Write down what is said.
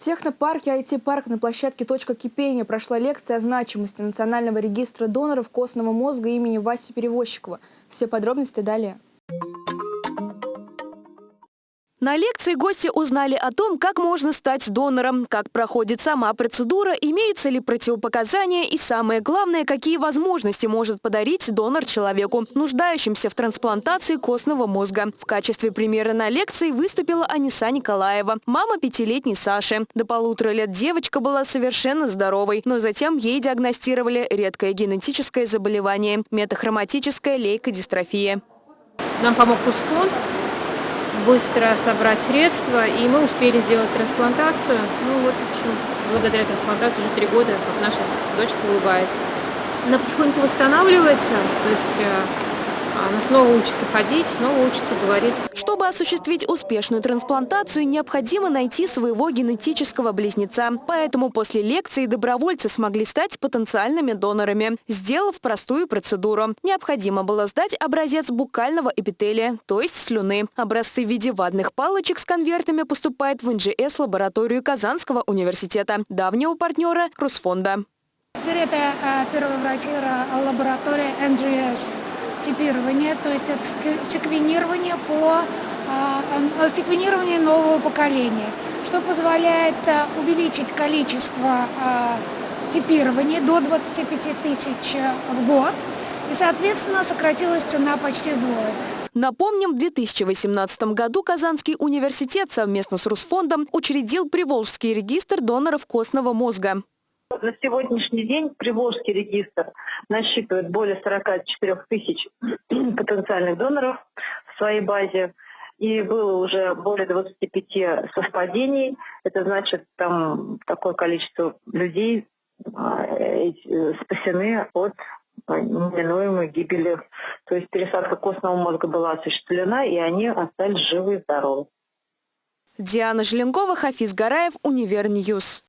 технопарке IT-парк на площадке «Точка кипения» прошла лекция о значимости Национального регистра доноров костного мозга имени Васи Перевозчикова. Все подробности далее. На лекции гости узнали о том, как можно стать донором, как проходит сама процедура, имеются ли противопоказания и, самое главное, какие возможности может подарить донор человеку, нуждающимся в трансплантации костного мозга. В качестве примера на лекции выступила Аниса Николаева, мама пятилетней Саши. До полутора лет девочка была совершенно здоровой, но затем ей диагностировали редкое генетическое заболевание – метахроматическая лейкодистрофия. Нам помог КУСФОН, быстро собрать средства, и мы успели сделать трансплантацию. Ну вот, в общем, благодаря трансплантации уже три года, как наша дочка улыбается. Она потихоньку восстанавливается, то есть э, она снова учится ходить, снова учится говорить. Чтобы осуществить успешную трансплантацию, необходимо найти своего генетического близнеца. Поэтому после лекции добровольцы смогли стать потенциальными донорами, сделав простую процедуру. Необходимо было сдать образец букального эпителия, то есть слюны. Образцы в виде ватных палочек с конвертами поступают в НЖС-лабораторию Казанского университета, давнего партнера Русфонда. Теперь это э, первая в России лаборатория НГС типирование, то есть это секвенирование по э, секвенирование нового поколения, что позволяет э, увеличить количество типирования до 25 тысяч в год, и, соответственно, сократилась цена почти вдвое. Напомним, в 2018 году Казанский университет совместно с Русфондом учредил Приволжский регистр доноров костного мозга. На сегодняшний день Приволжский регистр насчитывает более 44 тысяч потенциальных доноров в своей базе. И было уже более 25 совпадений. Это значит, там такое количество людей а, э, спасены от неминуемой гибели. То есть пересадка костного мозга была осуществлена, и они остались живы и здоровы. Диана Желенкова, Хафиз Гараев, Универньюз.